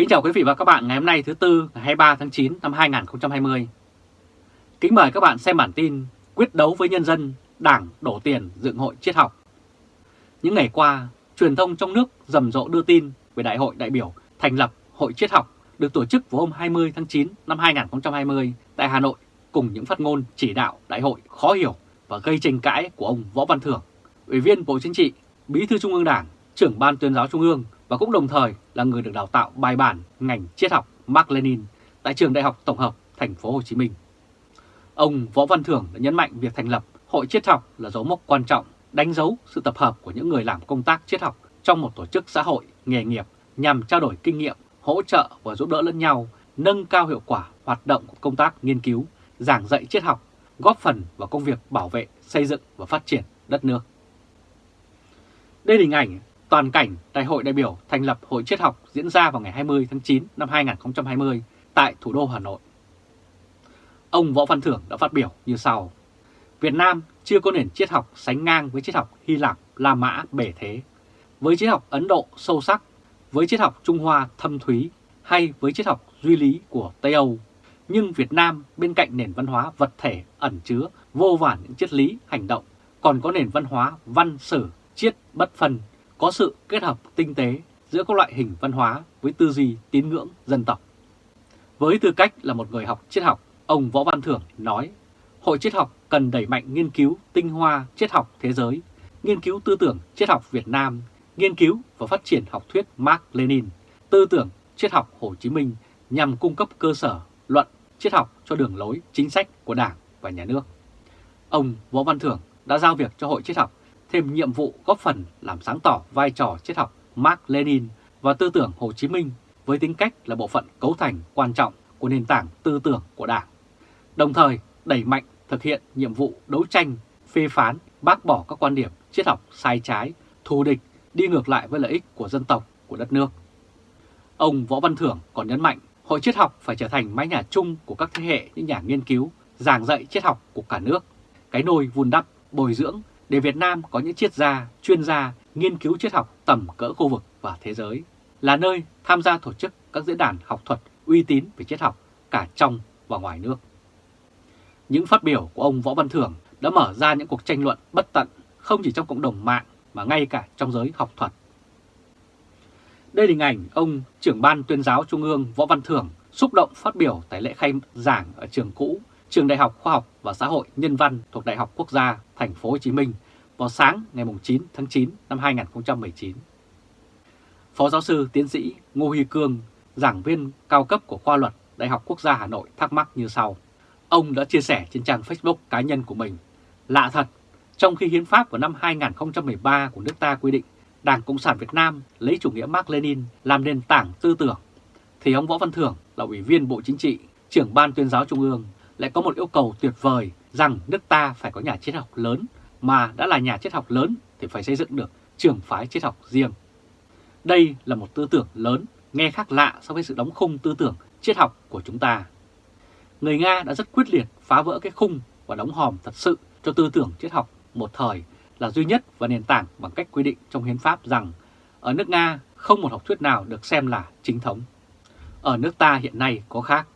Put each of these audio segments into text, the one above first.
Kính chào quý vị và các bạn ngày hôm nay thứ Tư ngày 23 tháng 9 năm 2020. Kính mời các bạn xem bản tin Quyết đấu với nhân dân, Đảng đổ tiền dựng hội triết học. Những ngày qua, truyền thông trong nước rầm rộ đưa tin về Đại hội đại biểu thành lập Hội triết học được tổ chức vào hôm 20 tháng 9 năm 2020 tại Hà Nội cùng những phát ngôn chỉ đạo đại hội khó hiểu và gây tranh cãi của ông Võ Văn Thưởng, Ủy viên Bộ Chính trị, Bí thư Trung ương Đảng, trưởng Ban tuyên giáo Trung ương và cũng đồng thời là người được đào tạo bài bản ngành triết học Mark Lenin tại trường Đại học Tổng hợp Thành phố Hồ Chí Minh. Ông Võ Văn Thưởng đã nhấn mạnh việc thành lập Hội triết học là dấu mốc quan trọng, đánh dấu sự tập hợp của những người làm công tác triết học trong một tổ chức xã hội nghề nghiệp nhằm trao đổi kinh nghiệm, hỗ trợ và giúp đỡ lẫn nhau, nâng cao hiệu quả hoạt động của công tác nghiên cứu, giảng dạy triết học, góp phần vào công việc bảo vệ, xây dựng và phát triển đất nước. Đây là hình ảnh toàn cảnh Đại hội đại biểu thành lập Hội triết học diễn ra vào ngày 20 tháng 9 năm 2020 tại thủ đô Hà Nội. Ông Võ Văn Thưởng đã phát biểu như sau. Việt Nam chưa có nền triết học sánh ngang với triết học Hy Lạp, La Mã, bể thế, với triết học Ấn Độ sâu sắc, với triết học Trung Hoa thâm thúy hay với triết học duy lý của Tây Âu. Nhưng Việt Nam bên cạnh nền văn hóa vật thể ẩn chứa vô vàn những triết lý hành động, còn có nền văn hóa văn sử, triết bất phân có sự kết hợp tinh tế giữa các loại hình văn hóa với tư duy tín ngưỡng dân tộc. Với tư cách là một người học triết học, ông Võ Văn Thưởng nói, Hội triết học cần đẩy mạnh nghiên cứu tinh hoa triết học thế giới, nghiên cứu tư tưởng triết học Việt Nam, nghiên cứu và phát triển học thuyết Mark Lenin, tư tưởng triết học Hồ Chí Minh nhằm cung cấp cơ sở luận triết học cho đường lối chính sách của Đảng và Nhà nước. Ông Võ Văn Thưởng đã giao việc cho Hội triết học thêm nhiệm vụ góp phần làm sáng tỏ vai trò triết học Mark Lenin và tư tưởng Hồ Chí Minh với tính cách là bộ phận cấu thành quan trọng của nền tảng tư tưởng của Đảng. Đồng thời đẩy mạnh thực hiện nhiệm vụ đấu tranh, phê phán, bác bỏ các quan điểm triết học sai trái, thù địch, đi ngược lại với lợi ích của dân tộc, của đất nước. Ông Võ Văn Thưởng còn nhấn mạnh Hội triết học phải trở thành mái nhà chung của các thế hệ những nhà nghiên cứu, giảng dạy triết học của cả nước, cái nôi vun đắp, bồi dưỡng để Việt Nam có những triết gia, chuyên gia nghiên cứu triết học tầm cỡ khu vực và thế giới, là nơi tham gia tổ chức các diễn đàn học thuật uy tín về triết học cả trong và ngoài nước. Những phát biểu của ông Võ Văn Thưởng đã mở ra những cuộc tranh luận bất tận không chỉ trong cộng đồng mạng mà ngay cả trong giới học thuật. Đây là hình ảnh ông trưởng ban tuyên giáo Trung ương Võ Văn Thưởng xúc động phát biểu tại lễ khai giảng ở trường cũ Trường Đại học Khoa học và Xã hội Nhân văn thuộc Đại học Quốc gia Thành phố Hồ Chí Minh vào sáng ngày 9 tháng 9 năm 2019. Phó giáo sư tiến sĩ Ngô Huy Cương, giảng viên cao cấp của khoa luật Đại học Quốc gia Hà Nội thắc mắc như sau. Ông đã chia sẻ trên trang Facebook cá nhân của mình. Lạ thật, trong khi hiến pháp của năm 2013 của nước ta quy định Đảng Cộng sản Việt Nam lấy chủ nghĩa Mark Lenin làm nền tảng tư tưởng, thì ông Võ Văn Thưởng là Ủy viên Bộ Chính trị, trưởng Ban tuyên giáo Trung ương lại có một yêu cầu tuyệt vời rằng nước ta phải có nhà triết học lớn, mà đã là nhà triết học lớn thì phải xây dựng được trường phái triết học riêng. Đây là một tư tưởng lớn, nghe khác lạ so với sự đóng khung tư tưởng triết học của chúng ta. Người Nga đã rất quyết liệt phá vỡ cái khung và đóng hòm thật sự cho tư tưởng triết học một thời là duy nhất và nền tảng bằng cách quy định trong hiến pháp rằng ở nước Nga không một học thuyết nào được xem là chính thống. Ở nước ta hiện nay có khác.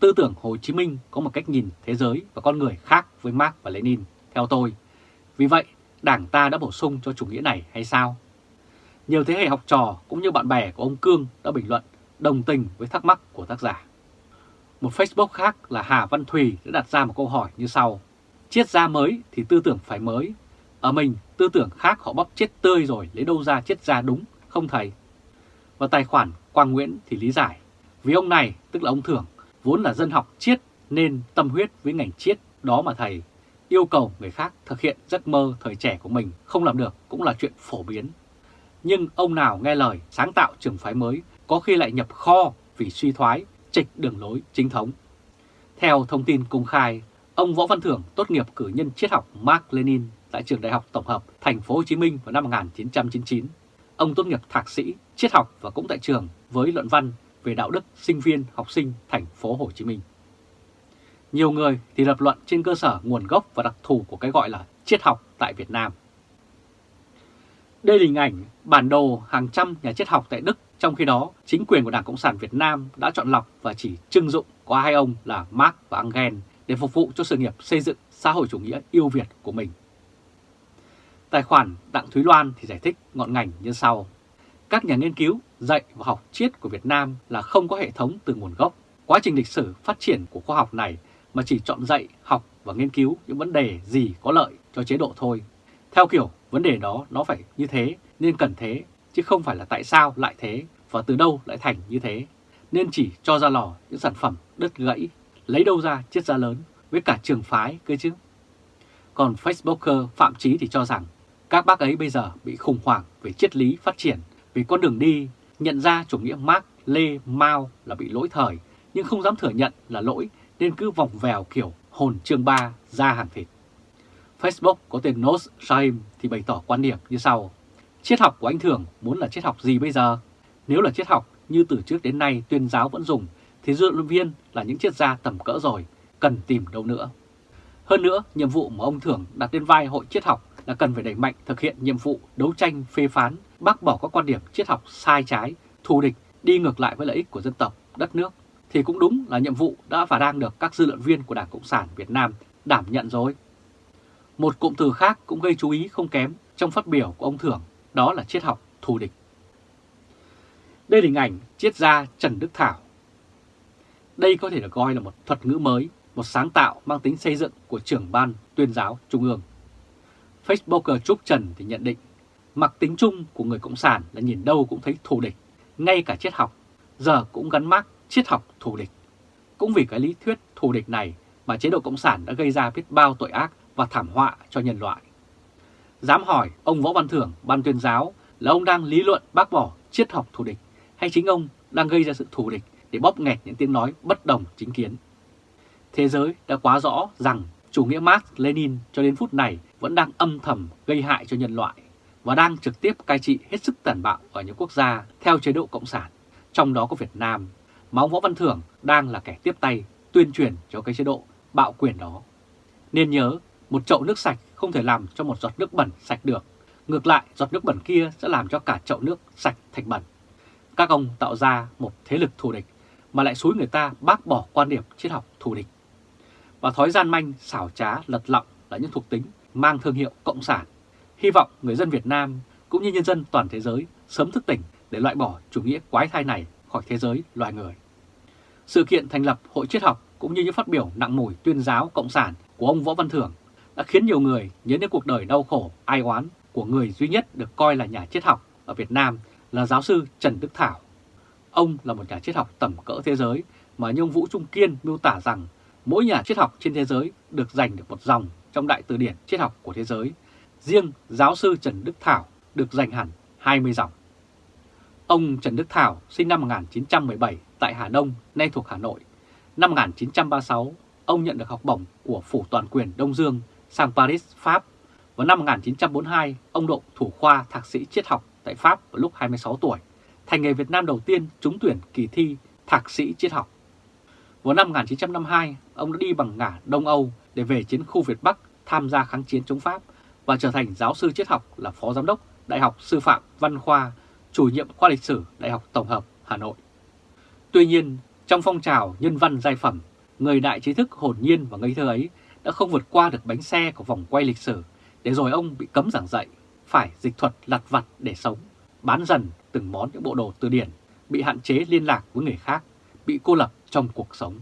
Tư tưởng Hồ Chí Minh có một cách nhìn thế giới và con người khác với Marx và Lenin, theo tôi. Vì vậy, Đảng ta đã bổ sung cho chủ nghĩa này hay sao? Nhiều thế hệ học trò cũng như bạn bè của ông Cương đã bình luận đồng tình với thắc mắc của tác giả. Một Facebook khác là Hà Văn Thùy đã đặt ra một câu hỏi như sau. Triết gia mới thì tư tưởng phải mới. Ở mình, tư tưởng khác họ bóp chết tươi rồi, lấy đâu ra triết gia đúng, không thầy? Và tài khoản Quang Nguyễn thì lý giải. Vì ông này, tức là ông Thưởng, vốn là dân học triết nên tâm huyết với ngành triết đó mà thầy yêu cầu người khác thực hiện giấc mơ thời trẻ của mình không làm được cũng là chuyện phổ biến. Nhưng ông nào nghe lời sáng tạo trường phái mới có khi lại nhập kho vì suy thoái, trịch đường lối chính thống. Theo thông tin công khai, ông Võ Văn Thưởng tốt nghiệp cử nhân triết học Mark Lenin tại trường Đại học Tổng hợp Thành phố Hồ Chí Minh vào năm 1999. Ông tốt nghiệp thạc sĩ triết học và cũng tại trường với luận văn về đạo đức sinh viên học sinh thành phố Hồ Chí Minh. Nhiều người thì lập luận trên cơ sở nguồn gốc và đặc thù của cái gọi là triết học tại Việt Nam. Đây là hình ảnh bản đồ hàng trăm nhà triết học tại Đức Trong khi đó, chính quyền của Đảng Cộng sản Việt Nam đã chọn lọc và chỉ trưng dụng có hai ông là Marx và Engel để phục vụ cho sự nghiệp xây dựng xã hội chủ nghĩa yêu Việt của mình. Tài khoản Đặng Thúy Loan thì giải thích ngọn ngành như sau. Các nhà nghiên cứu dạy và học triết của Việt Nam là không có hệ thống từ nguồn gốc. Quá trình lịch sử phát triển của khoa học này mà chỉ chọn dạy, học và nghiên cứu những vấn đề gì có lợi cho chế độ thôi. Theo kiểu vấn đề đó nó phải như thế nên cần thế, chứ không phải là tại sao lại thế và từ đâu lại thành như thế. Nên chỉ cho ra lò những sản phẩm đứt gãy, lấy đâu ra chiết ra lớn với cả trường phái cơ chứ. Còn Facebooker Phạm Chí thì cho rằng các bác ấy bây giờ bị khủng hoảng về triết lý phát triển, vì con đường đi nhận ra chủ nghĩa Mark, Lê, Mao là bị lỗi thời, nhưng không dám thừa nhận là lỗi nên cứ vòng vèo kiểu hồn chương ba ra hàng thịt. Facebook có tên Nos Shaim thì bày tỏ quan điểm như sau. Triết học của anh Thường muốn là triết học gì bây giờ? Nếu là triết học như từ trước đến nay tuyên giáo vẫn dùng, thì dư luận viên là những triết gia tầm cỡ rồi, cần tìm đâu nữa. Hơn nữa, nhiệm vụ mà ông thường đặt lên vai hội triết học là cần phải đẩy mạnh thực hiện nhiệm vụ đấu tranh phê phán, bác bỏ các quan điểm triết học sai trái, thù địch, đi ngược lại với lợi ích của dân tộc, đất nước, thì cũng đúng là nhiệm vụ đã và đang được các dư luận viên của Đảng Cộng sản Việt Nam đảm nhận rồi. Một cụm từ khác cũng gây chú ý không kém trong phát biểu của ông Thưởng, đó là triết học thù địch. Đây là hình ảnh triết gia Trần Đức Thảo. Đây có thể được coi là một thuật ngữ mới, một sáng tạo mang tính xây dựng của trưởng ban tuyên giáo Trung ương. Facebooker Trúc Trần thì nhận định, mặc tính chung của người Cộng sản là nhìn đâu cũng thấy thù địch, ngay cả triết học, giờ cũng gắn mác triết học thù địch. Cũng vì cái lý thuyết thù địch này mà chế độ Cộng sản đã gây ra biết bao tội ác và thảm họa cho nhân loại. Dám hỏi ông Võ Văn Thưởng, ban tuyên giáo là ông đang lý luận bác bỏ triết học thù địch hay chính ông đang gây ra sự thù địch để bóp nghẹt những tiếng nói bất đồng chính kiến. Thế giới đã quá rõ rằng chủ nghĩa Marx Lenin cho đến phút này vẫn đang âm thầm gây hại cho nhân loại và đang trực tiếp cai trị hết sức tàn bạo ở những quốc gia theo chế độ Cộng sản, trong đó có Việt Nam, mà ông Võ Văn Thưởng đang là kẻ tiếp tay tuyên truyền cho cái chế độ bạo quyền đó. Nên nhớ, một chậu nước sạch không thể làm cho một giọt nước bẩn sạch được. Ngược lại, giọt nước bẩn kia sẽ làm cho cả chậu nước sạch thành bẩn. Các ông tạo ra một thế lực thù địch mà lại xúi người ta bác bỏ quan điểm triết học thù địch. Và thói gian manh, xảo trá, lật lọng là những thuộc tính mang thương hiệu Cộng sản. Hy vọng người dân Việt Nam cũng như nhân dân toàn thế giới sớm thức tỉnh để loại bỏ chủ nghĩa quái thai này khỏi thế giới loài người. Sự kiện thành lập Hội Triết học cũng như những phát biểu nặng mùi tuyên giáo Cộng sản của ông Võ Văn Thưởng đã khiến nhiều người nhớ đến cuộc đời đau khổ, ai oán của người duy nhất được coi là nhà triết học ở Việt Nam là giáo sư Trần Đức Thảo. Ông là một nhà triết học tầm cỡ thế giới mà như ông Vũ Trung Kiên miêu tả rằng mỗi nhà triết học trên thế giới được dành được một dòng trong đại từ điển triết học của thế giới. Riêng giáo sư Trần Đức Thảo được dành hẳn 20 dòng. Ông Trần Đức Thảo sinh năm 1917 tại Hà Đông, nay thuộc Hà Nội. Năm 1936, ông nhận được học bổng của Phủ Toàn quyền Đông Dương sang Paris, Pháp. Vào năm 1942, ông độ thủ khoa thạc sĩ triết học tại Pháp vào lúc 26 tuổi, thành người Việt Nam đầu tiên trúng tuyển kỳ thi thạc sĩ triết học. Vào năm 1952, ông đã đi bằng ngả Đông Âu để về chiến khu Việt Bắc tham gia kháng chiến chống Pháp và trở thành giáo sư triết học là phó giám đốc Đại học Sư phạm Văn Khoa, chủ nhiệm khoa lịch sử Đại học Tổng hợp Hà Nội. Tuy nhiên, trong phong trào nhân văn giai phẩm, người đại trí thức hồn nhiên và ngây thơ ấy đã không vượt qua được bánh xe của vòng quay lịch sử, để rồi ông bị cấm giảng dạy, phải dịch thuật lặt vặt để sống, bán dần từng món những bộ đồ từ điển, bị hạn chế liên lạc với người khác, bị cô lập trong cuộc sống.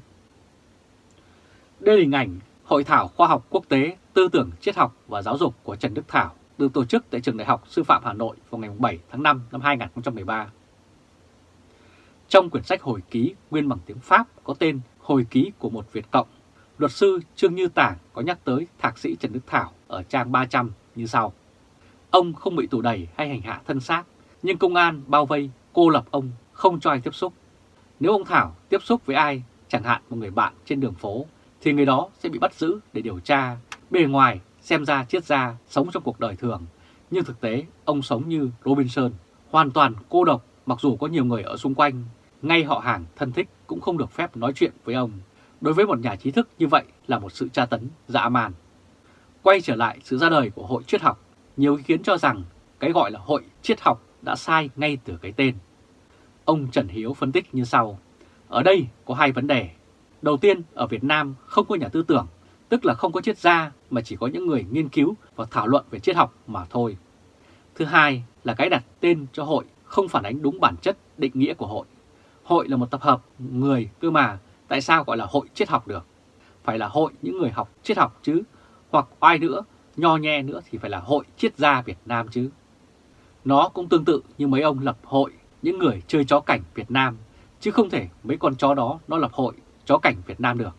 Đây là hình ảnh Hội thảo khoa học quốc tế tư tưởng triết học và giáo dục của Trần Đức Thảo được tổ chức tại Trường Đại học Sư phạm Hà Nội vào ngày 7 tháng 5 năm 2013. Trong quyển sách hồi ký nguyên bằng tiếng Pháp có tên Hồi ký của một Việt Cộng, luật sư Trương Như Tảng có nhắc tới thạc sĩ Trần Đức Thảo ở trang 300 như sau. Ông không bị tù đầy hay hành hạ thân xác, nhưng công an bao vây, cô lập ông, không cho ai tiếp xúc. Nếu ông Thảo tiếp xúc với ai, chẳng hạn một người bạn trên đường phố, thì người đó sẽ bị bắt giữ để điều tra. Bề ngoài xem ra triết gia sống trong cuộc đời thường, nhưng thực tế ông sống như Robinson, hoàn toàn cô độc mặc dù có nhiều người ở xung quanh, ngay họ hàng thân thích cũng không được phép nói chuyện với ông. Đối với một nhà trí thức như vậy là một sự tra tấn dã man. Quay trở lại sự ra đời của hội triết học, nhiều ý kiến cho rằng cái gọi là hội triết học đã sai ngay từ cái tên. Ông Trần Hiếu phân tích như sau. Ở đây có hai vấn đề. Đầu tiên, ở Việt Nam không có nhà tư tưởng, tức là không có triết gia mà chỉ có những người nghiên cứu và thảo luận về triết học mà thôi. Thứ hai là cái đặt tên cho hội không phản ánh đúng bản chất định nghĩa của hội. Hội là một tập hợp người cơ mà, tại sao gọi là hội triết học được? Phải là hội những người học triết học chứ, hoặc ai nữa, nho nhe nữa thì phải là hội triết gia Việt Nam chứ. Nó cũng tương tự như mấy ông lập hội những người chơi chó cảnh Việt Nam, chứ không thể mấy con chó đó nó lập hội chó cảnh Việt Nam được.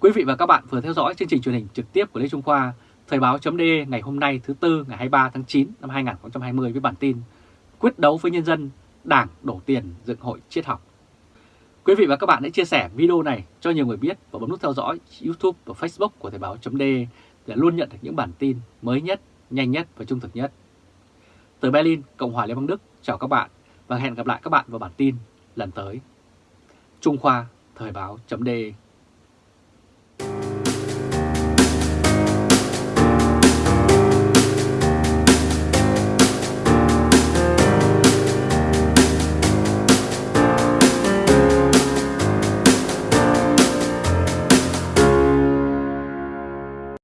Quý vị và các bạn vừa theo dõi chương trình truyền hình trực tiếp của Lê Trung Khoa, Thời báo chấm ngày hôm nay thứ Tư ngày 23 tháng 9 năm 2020 với bản tin Quyết đấu với nhân dân, Đảng đổ tiền dựng hội triết học. Quý vị và các bạn hãy chia sẻ video này cho nhiều người biết và bấm nút theo dõi YouTube và Facebook của Thời báo chấm để luôn nhận được những bản tin mới nhất, nhanh nhất và trung thực nhất. Từ Berlin, Cộng hòa Liên bang Đức, chào các bạn và hẹn gặp lại các bạn vào bản tin lần tới. Trung Khoa, Thời báo chấm